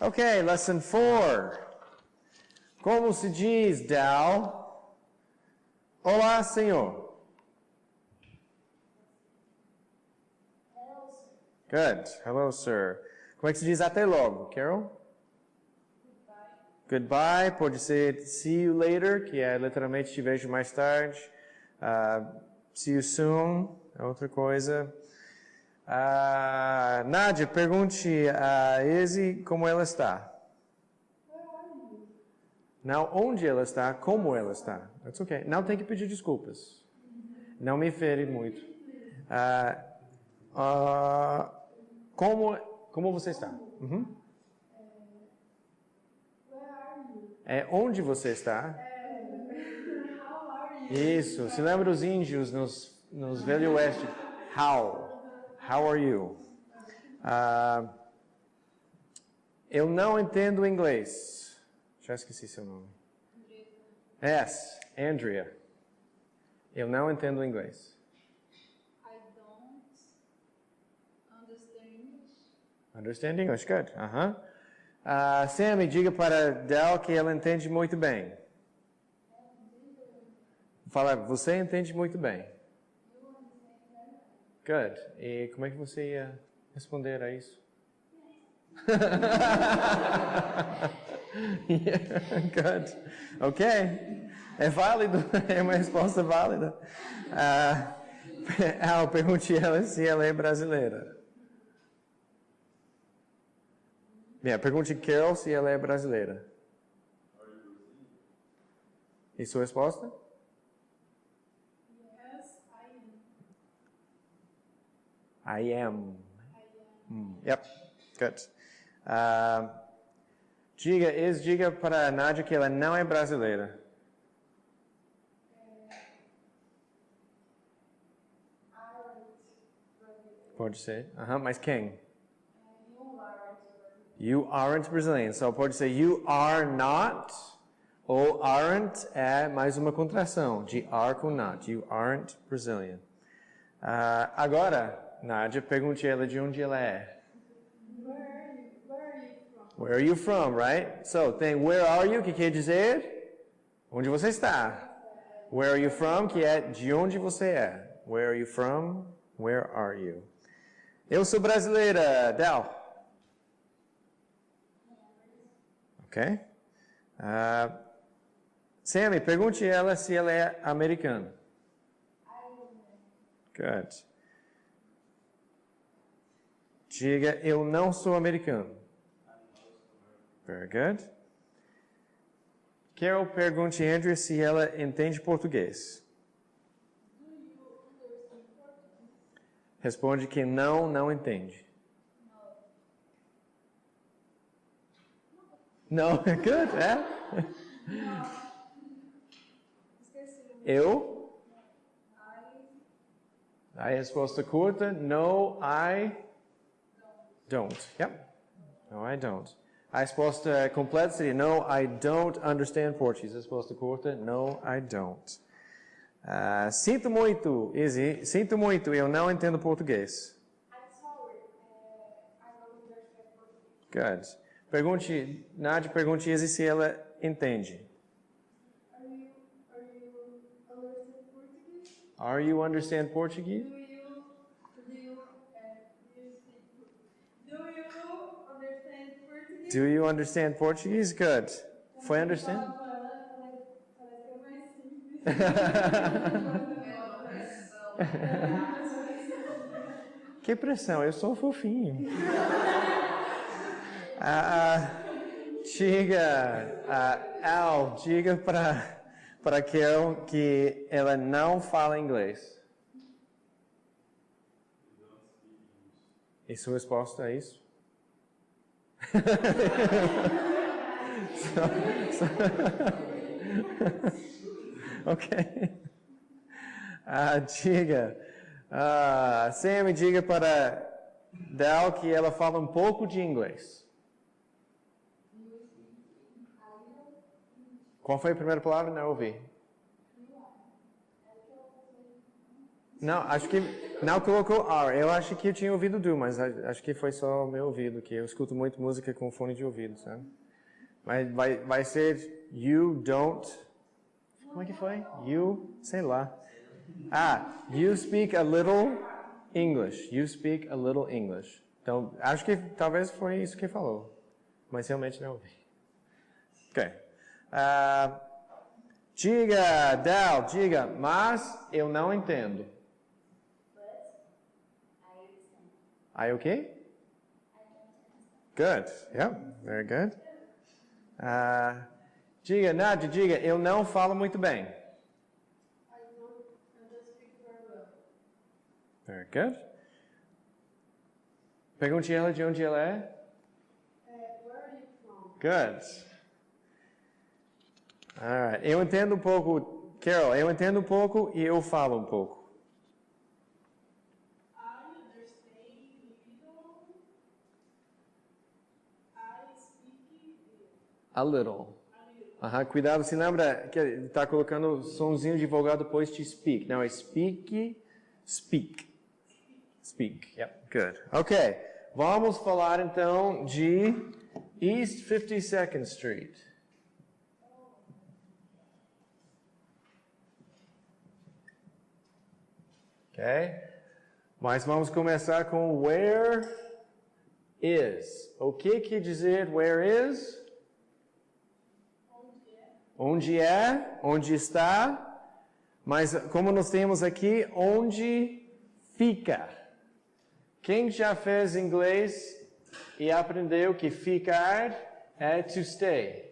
Okay, lesson four. Como se diz, Dal? Olá, senhor. Good. Hello, sir. Como é que se diz até logo, Carol? Goodbye. Pode ser see you later, que é literalmente te vejo mais tarde. Uh, see you soon, é outra coisa. Uh, Nádia, pergunte a Izzy como ela está. Não onde ela está, como ela está. That's okay. Não tem que pedir desculpas. Não me fere muito. Como, como você está? Uhum. É onde você está? Isso. Se lembra os índios nos, nos Velho Oeste? How? How are you? Uh, eu não entendo inglês. Já esqueci seu nome. Yes, Andrea. Eu não entendo inglês. I don't understand English. Understand English? Good. Uh -huh. Uh, Sammy, diga para Del que ela entende muito bem. Fala, você entende muito bem. Good. E como é que você ia responder a isso? yeah, good. Ok. É válido. É uma resposta válida. Uh, ah, eu perguntei ela se ela é brasileira. Yeah, pergunte Carol se ela é brasileira. E sua resposta? Yes, I am. I am. Hmm, Yep, good. Uh, diga, ex diga para a Nádia que ela não é brasileira. Pode ser. Aham, mas quem? You aren't Brazilian. So pode ser you are not ou aren't é mais uma contração de are com not. You aren't Brazilian. Uh, agora, Nádia, pergunte ela de onde ela é. Where are you, where are you from? Where are you from, right? So tem where are you, que quer dizer onde você está. Where are you from, que é de onde você é. Where are you from? Where are you? Eu sou brasileira, Del. Ok? Uh, Sammy, pergunte ela se ela é americana. Good. Diga, eu não sou americano. Very good. Carol pergunte a Andrea se ela entende português. Responde que não, não entende. Não, good, é? Eu? I A resposta curta, no, I don't. Yep. No, I don't. A resposta completa seria, no, I don't understand Portuguese. I A resposta curta, no, I don't. Ah, sinto muito, Izzy, sinto muito, eu não entendo português. I'm sorry. Uh, I don't understand Portuguese. Good. Pergunte, Nádia, pergunte Izzy se ela entende. Are you are you understand Portuguese? Are you understand Portuguese? Do you understand Portuguese? Good. Foi understand? Que pressão, eu sou fofinho. Ah, diga, ah, Al, diga para para Carol que ela não fala inglês. E sua resposta é isso? Ok. Ah, diga. Ah, Sammy, diga para Dal que ela fala um pouco de inglês. Qual foi a primeira palavra? Não ouvi. Não, acho que não colocou R. Eu acho que eu tinha ouvido do, mas acho que foi só o meu ouvido, que eu escuto muito música com fone de ouvido, sabe? Mas vai, vai ser you don't. Como é que foi? You, sei lá. Ah, you speak a little English. You speak a little English. Então, acho que talvez foi isso que falou, mas realmente não ouvi. Ok. Ah, diga, Del, diga, mas eu não entendo. I okay? Good. Yeah, very good. Ah, diga, Nádia, diga, eu não falo muito bem. I don't, speak very well. Very good. Pergunte ela de onde ela é. Uh, where are you from? Good. Alright. Eu entendo um pouco, Carol, eu entendo um pouco e eu falo um pouco. I understand little. I speak A little. Aham, cuidado, se lembra que está colocando sonzinho de vogal depois de speak. Não, é speak, speak. Speak, yep, good. Ok, vamos falar então de East 52nd Street. Ok, mas vamos começar com where is. O que quer dizer where is? Onde é, onde está, mas como nós temos aqui, onde fica. Quem já fez inglês e aprendeu que ficar é to stay?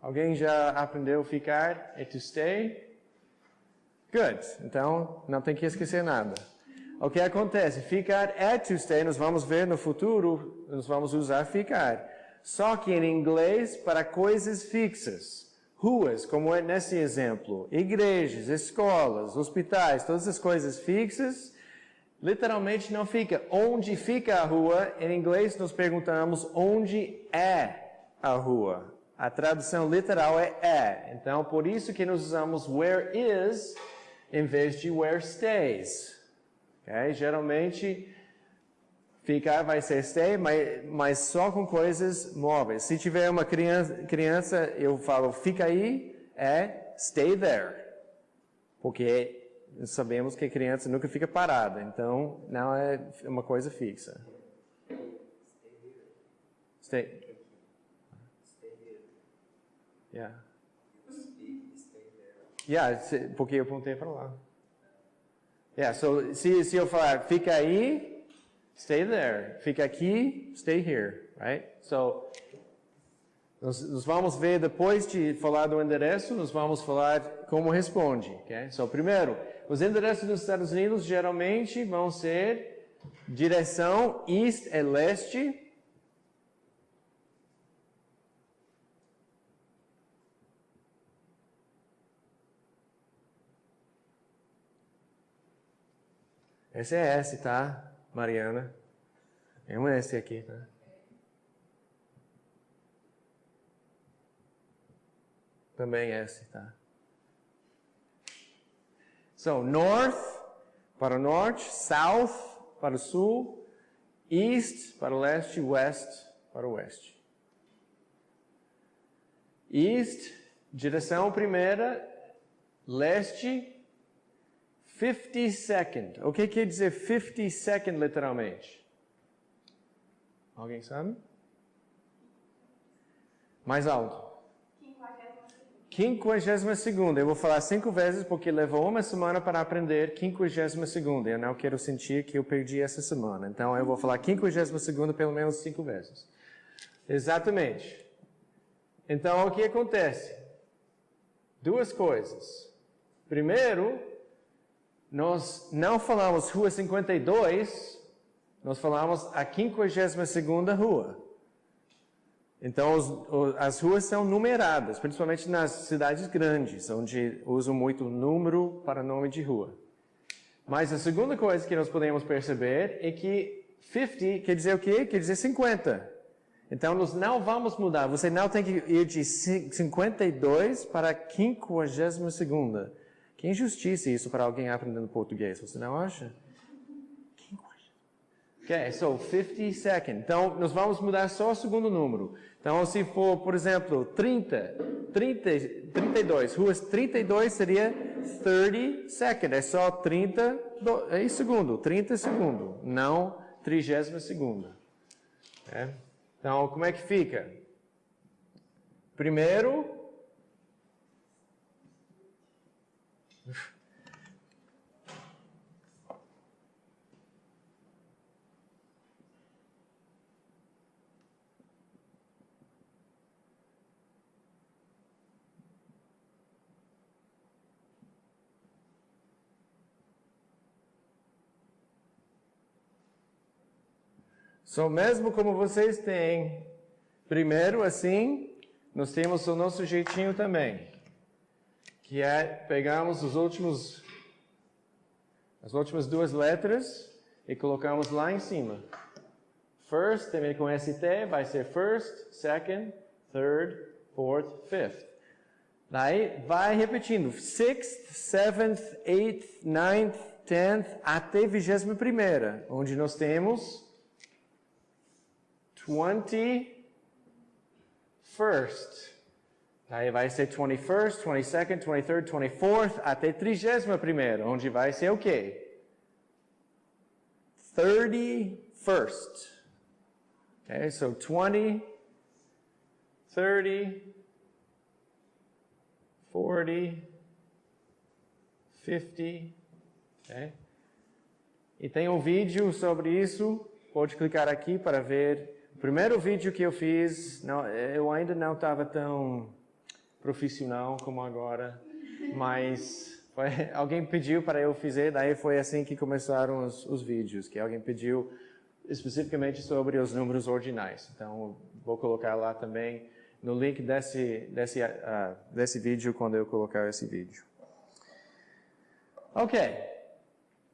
Alguém já aprendeu ficar é to stay? Good. Então, não tem que esquecer nada. O que acontece? Ficar é to stay, nós vamos ver no futuro, nós vamos usar ficar. Só que em inglês, para coisas fixas. Ruas, como é nesse exemplo, igrejas, escolas, hospitais, todas as coisas fixas, literalmente não fica. Onde fica a rua? Em inglês nós perguntamos onde é a rua. A tradução literal é é. Então, por isso que nós usamos where is em vez de where stays. Ok? Geralmente, ficar vai ser stay, mas, mas só com coisas móveis. Se tiver uma criança, criança, eu falo fica aí, é stay there. Porque sabemos que a criança nunca fica parada, então não é uma coisa fixa. Stay. Yeah. Yeah, porque eu apontei para lá. Yeah, so se, se eu falar fica aí, stay there. Fica aqui, stay here, right? So nós, nós vamos ver depois de falar do endereço, nós vamos falar como responde, ok? So primeiro, os endereços dos Estados Unidos geralmente vão ser direção east é leste, Esse é S, tá, Mariana? É um S aqui, tá? Também S, tá? So, north para o norte, south para o sul, east para o leste, west para o oeste. East, direção primeira, leste, 52nd. O que quer dizer 52nd literalmente? Alguém sabe? Mais alto. Quinquagésima segunda. Eu vou falar cinco vezes porque levou uma semana para aprender quinquagésima segunda. Eu não quero sentir que eu perdi essa semana. Então eu vou falar quinquagésima segunda pelo menos cinco vezes. Exatamente. Então o que acontece? Duas coisas. Primeiro, nós não falamos Rua 52, nós falamos a 52ª rua. Então, os, o- as ruas são numeradas, principalmente nas cidades grandes, onde usam muito número para nome de rua. Mas a segunda coisa que nós podemos perceber é que 50 quer dizer o quê? Quer dizer 50. Então, nós não vamos mudar. Você não tem que ir de cin- 52 para a 52ª. Que injustiça isso para alguém aprendendo português, você não acha? Ok, so 50 seconds. Então, nós vamos mudar só o segundo número. Então, se for, por exemplo, 30, 30 32, ruas 32 seria 30 seconds. É só 30 do, é segundo, 30 segundo, não 30 segunda. É? Então, como é que fica? Primeiro, So, mesmo como vocês têm, primeiro assim, nós temos o nosso jeitinho também, que é pegamos os últimos, as últimas duas letras e colocamos lá em cima. First, também com ST, vai ser first, second, third, fourth, fifth. Daí vai repetindo, sixth, seventh, eighth, ninth, tenth, até vigésima primeira, onde nós temos 21st. Aí vai ser 21st, 22nd, 23rd, 24th, até 31 onde vai ser o quê? 31st. Okay, so 20, 30, 40, 50, okay? E tem um vídeo sobre isso, pode clicar aqui para ver o primeiro vídeo que eu fiz, não, eu ainda não estava tão profissional como agora, mas foi, alguém pediu para eu fazer, daí foi assim que começaram os, os vídeos, que alguém pediu especificamente sobre os números ordinais. Então, vou colocar lá também no link desse, desse, uh, desse vídeo quando eu colocar esse vídeo. Ok.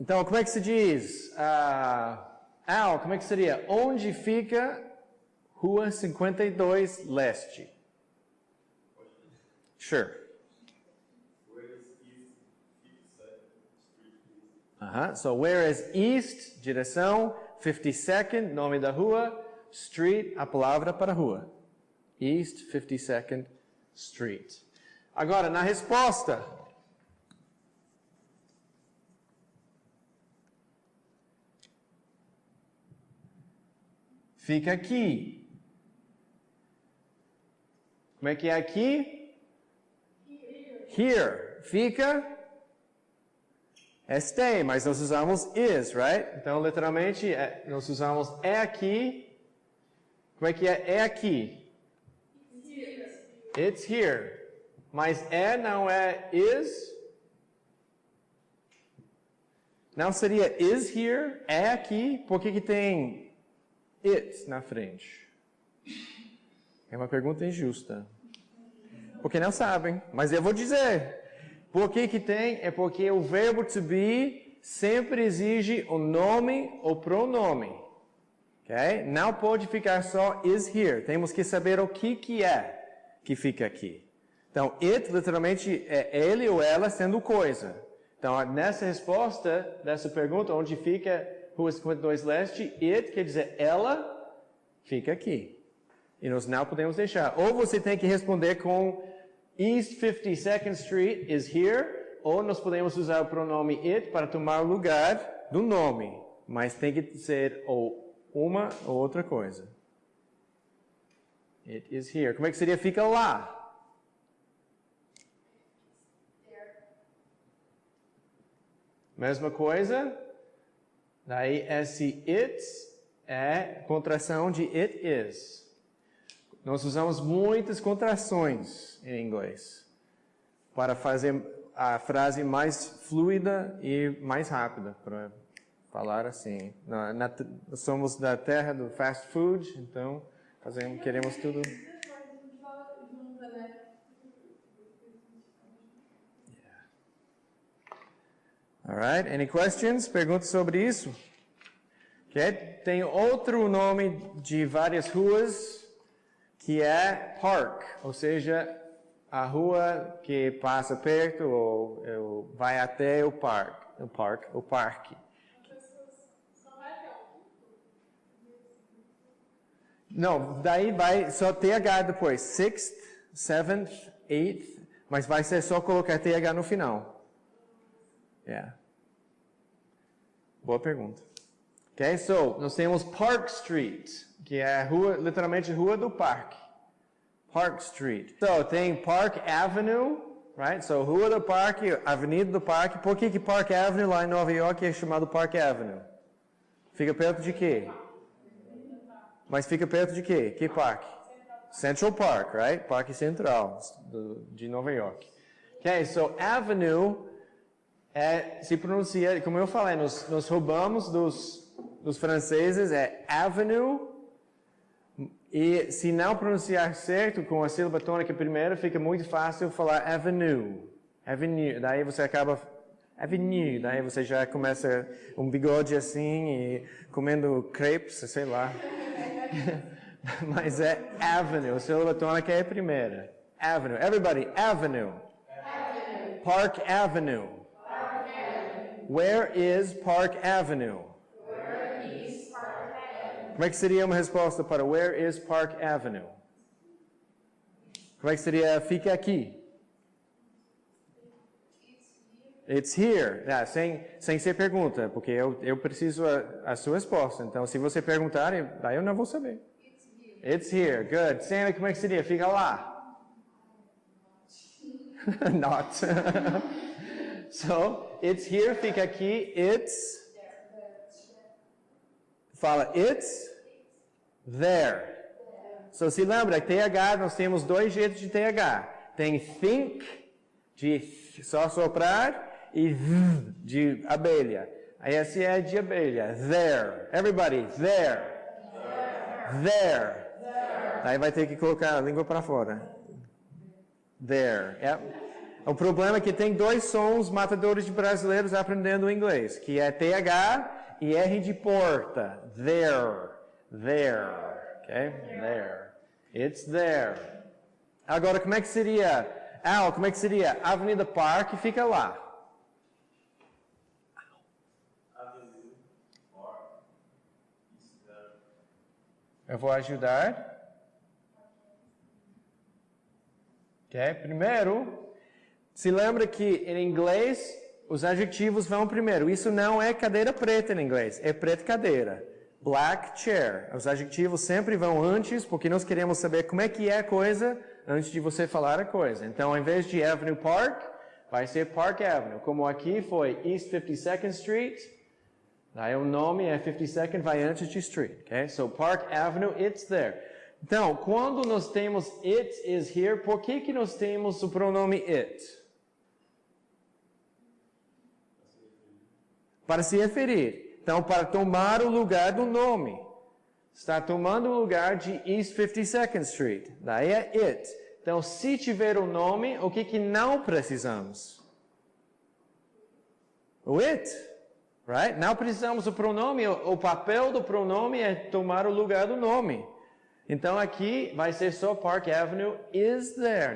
Então, como é que se diz? Uh, Al, como é que seria? Onde fica Rua 52 Leste. Sure. Uh -huh. So where is east, direção, 52nd, nome da rua, street, a palavra para rua. East 52nd Street. Agora, na resposta, fica aqui. Como é que é aqui? Here. Fica este, mas nós usamos is, right? Então, literalmente, é, nós usamos é aqui. Como é que é é aqui? It's here. Mas é não é is? Não seria is here? É aqui? Por que, que tem it na frente? É uma pergunta injusta. Porque não sabem, mas eu vou dizer. Por que que tem? É porque o verbo to be sempre exige o nome ou pronome. Okay? Não pode ficar só is here. Temos que saber o que que é que fica aqui. Então, it literalmente é ele ou ela sendo coisa. Então, nessa resposta dessa pergunta, onde fica Rua 52 Leste, it quer dizer ela fica aqui. E nós não podemos deixar. Ou você tem que responder com East 52nd Street is here, ou nós podemos usar o pronome it para tomar o lugar do nome, mas tem que ser ou uma ou outra coisa. It is here. Como é que seria fica lá? Mesma coisa. Daí esse it é contração de it is. Nós usamos muitas contrações em inglês para fazer a frase mais fluida e mais rápida, para falar assim. Na, na, somos da terra do fast food, então fazemos, queremos tudo. Alright, any questions? Perguntas sobre isso? Okay. Tem outro nome de várias ruas que é park, ou seja, a rua que passa perto ou, ou vai até o parque, o parque, o parque. Não, daí vai só TH depois. Sixth, seventh, eighth, mas vai ser só colocar TH no final. Yeah. Boa pergunta. Ok, so nós temos Park Street, que é rua, literalmente rua do parque. Park Street. So tem Park Avenue, right? So rua do parque, avenida do parque. Por que que Park Avenue lá em Nova York é chamado Park Avenue? Fica perto de quê? Mas fica perto de quê? Que parque? Central Park, right? Parque Central do, de Nova York. Ok, so Avenue é, se pronuncia, como eu falei, nós, nós roubamos dos, dos franceses, é Avenue, e se não pronunciar certo com a sílaba tônica primeiro, fica muito fácil falar Avenue. Avenue, daí você acaba Avenue, daí você já começa um bigode assim e comendo crepes, sei lá. Mas é Avenue, a sílaba tônica é a primeira. Avenue. Everybody, Avenue. Avenue. Park Avenue. Park Avenue. Where is Park Avenue? Where is Park Avenue? Como é que seria uma resposta para Where is Park Avenue? Como é que seria fica aqui? It's here. Ah, sem, sem ser pergunta, porque eu, eu preciso a, a sua resposta. Então, se você perguntar, daí eu não vou saber. It's here. Good. Sammy, como é que seria? Fica lá. Not. so, it's here, fica aqui. It's. Fala, it's there. So, se lembra, TH, nós temos dois jeitos de TH. Tem think, de só soprar, e de abelha. Aí esse é de abelha. There. Everybody, there. There. there. Aí vai ter que colocar a língua para fora. There. Yep. O problema é que tem dois sons matadores de brasileiros aprendendo inglês, que é TH e R de porta. There. There. Ok? There. It's there. Agora, como é que seria? Al, como é que seria? Avenida Park fica lá. Eu vou ajudar. Ok? Primeiro, se lembra que em inglês os adjetivos vão primeiro. Isso não é cadeira preta em inglês, é preta cadeira. Black chair. Os adjetivos sempre vão antes, porque nós queremos saber como é que é a coisa antes de você falar a coisa. Então, ao invés de Avenue Park, vai ser Park Avenue. Como aqui foi East 52nd Street, Aí o nome é 52nd, vai antes de street, ok? So Park Avenue, it's there. Então, quando nós temos it is here, por que que nós temos o pronome it? Para se referir. Então, para tomar o lugar do nome. Está tomando o lugar de East 52nd Street. Daí é it. Então, se tiver o nome, o que que não precisamos? O it. Right? Não precisamos do pronome, o papel do pronome é tomar o lugar do nome. Então aqui vai ser só Park Avenue is there.